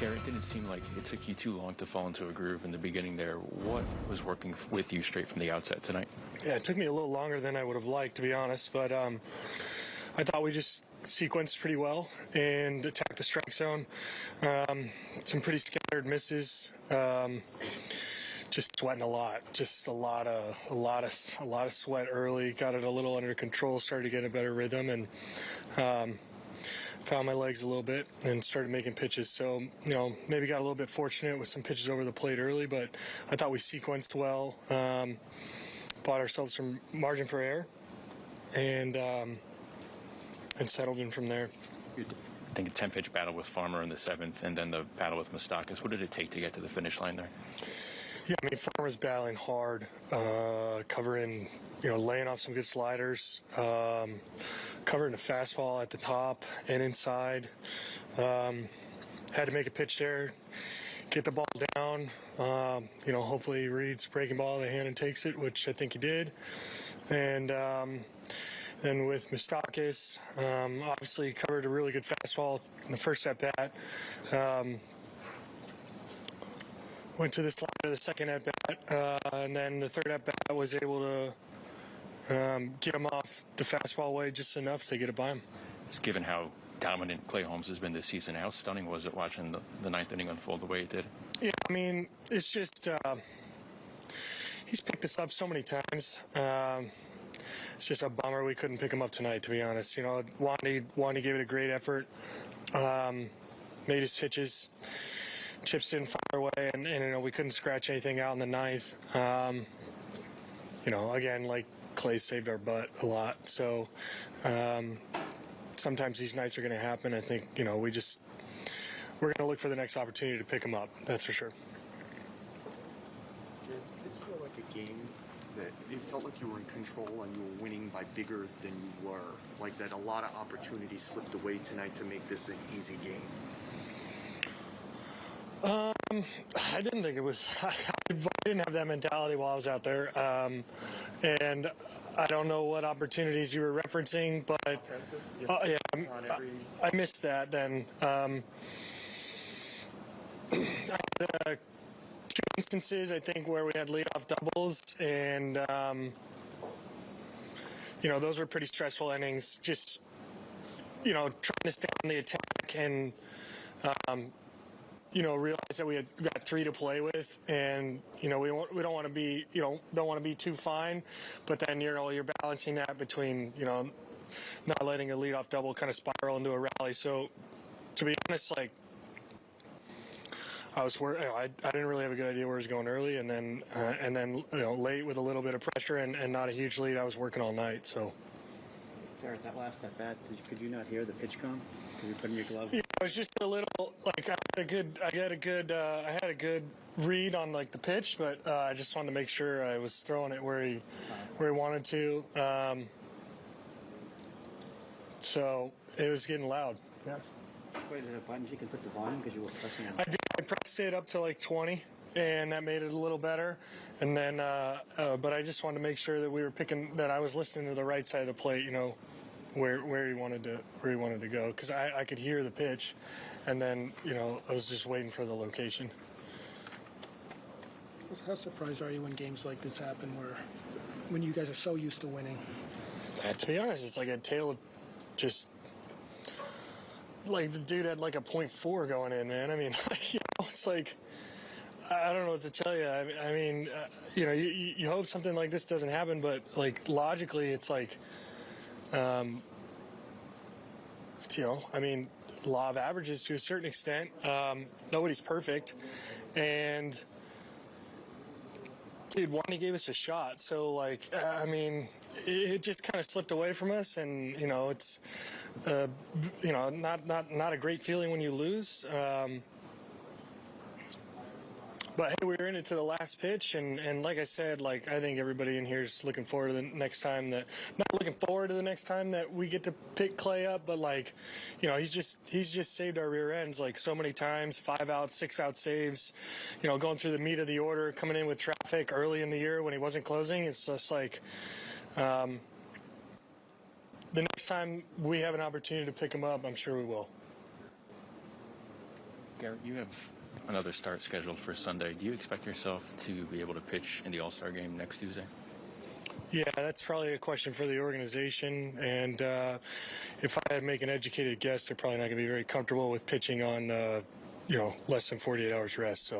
Gerrit, it didn't seem like it took you too long to fall into a groove in the beginning there. What was working with you straight from the outset tonight? Yeah, it took me a little longer than I would have liked, to be honest, but um, I thought we just sequenced pretty well and attacked the strike zone. Um, some pretty scattered misses. Um, just sweating a lot, just a lot of a lot of a lot of sweat early. Got it a little under control, started to get a better rhythm, and um, found my legs a little bit and started making pitches. So you know maybe got a little bit fortunate with some pitches over the plate early, but I thought we sequenced well. Um, bought ourselves some margin for error, and um, and settled in from there. I think a 10 pitch battle with Farmer in the seventh, and then the battle with Moustakas. What did it take to get to the finish line there? Yeah, I mean, Farmer's battling hard, uh, covering, you know, laying off some good sliders, um, covering the fastball at the top and inside. Um, had to make a pitch there, get the ball down. Um, you know, hopefully he reads breaking ball in the hand and takes it, which I think he did. And um, then with Moustakas, um, obviously covered a really good fastball in the first at bat. Went to the slider the second at bat, uh, and then the third at bat was able to um, get him off the fastball way just enough to get it by him. Just given how dominant Clay Holmes has been this season, how stunning was it watching the, the ninth inning unfold the way it did? Yeah, I mean, it's just uh, he's picked us up so many times. Um, it's just a bummer we couldn't pick him up tonight, to be honest. You know, Wandy, Wandy gave it a great effort, um, made his pitches, chips in far away, and, and, you know we couldn't scratch anything out in the ninth. Um, you know, again, like Clay saved our butt a lot, so um, sometimes these nights are going to happen. I think you know we just we're going to look for the next opportunity to pick them up. That's for sure. Did this feel like a game that it felt like you were in control and you were winning by bigger than you were? Like that a lot of opportunities slipped away tonight to make this an easy game? Um, I didn't think it was. I didn't have that mentality while I was out there, um, and I don't know what opportunities you were referencing, but uh, yeah, I, I, missed that. Then um, I had, uh, two instances, I think, where we had leadoff doubles, and um, you know those were pretty stressful innings. Just you know trying to stay on the attack and um, you know, realize that we had got three to play with, and you know, we we don't want to be, you know, don't want to be too fine, but then you know, you're balancing that between, you know, not letting a leadoff double kind of spiral into a rally. So, to be honest, like. I was, you know, I, I didn't really have a good idea where it was going early, and then, uh, and then, you know, late with a little bit of pressure and, and not a huge lead. I was working all night, so. Gerrit, that last at bat, could you not hear the PitchCom? Could you put in your glove? Yeah, I was just a little like I had a good, I had a good, uh, I had a good read on like the pitch, but uh, I just wanted to make sure I was throwing it where he, where he wanted to. Um, so it was getting loud. Yeah. Wait, is there a button you can put the volume because you were pressing it? I did. I pressed it up to like 20 and that made it a little better. And then, uh, uh, but I just wanted to make sure that we were picking that I was listening to the right side of the plate. You know, where where he wanted to where he wanted to go because I, I could hear the pitch, and then you know I was just waiting for the location. How surprised are you when games like this happen, where when you guys are so used to winning? Uh, to be honest, it's like a tale of just like the dude had like a point four going in, man. I mean, you know, it's like I don't know what to tell you. I, mean, uh, you know, you, you hope something like this doesn't happen, but like logically, it's like um, you know, I mean, law of averages to a certain extent. Um, nobody's perfect, and dude, Wandy gave us a shot. So like, I mean, it, it just kind of slipped away from us, and you know, it's uh, you know, not not not a great feeling when you lose. Um, but hey, we are in it to the last pitch, and, and like I said, like I think everybody in here is looking forward to the next time that not looking forward to the next time that we get to pick Clay up, but like, you know, he's just he's just saved our rear ends like so many times, five out, six out saves, you know, going through the meat of the order, coming in with traffic early in the year when he wasn't closing. It's just like. Um, the next time we have an opportunity to pick him up, I'm sure we will. Gerrit, you have another start scheduled for Sunday. Do you expect yourself to be able to pitch in the All Star game next Tuesday? Yeah, that's probably a question for the organization. And uh, if I had to make an educated guess, they're probably not going to be very comfortable with pitching on, uh, you know, less than 48 hours rest. So